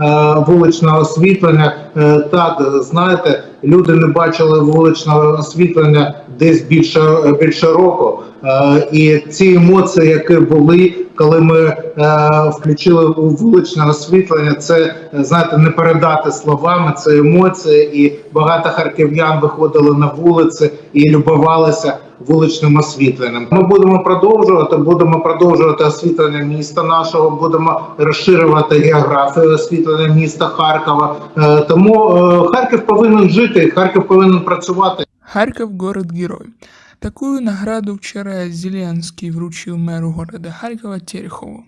е, вуличного освітлення. Е, Так, знаєте, люди не бачили вуличного освітлення десь більше, більше року. Е, І ці емоції, які були, коли ми включили вуличне освітлення, це знаєте, не передати словами. Це емоції, і багато харків'ян виходили на вулиці і любувалися вуличним освітленням. Ми будемо продовжувати, будемо продовжувати освітлення міста нашого, будемо розширювати географію освітлення міста Харкова. Е, Тому е, Харків повинен жити, Харків повинен працювати. Харьков – город-герой. Такую награду вчера Зеленский вручил мэру города Харькова Терехову.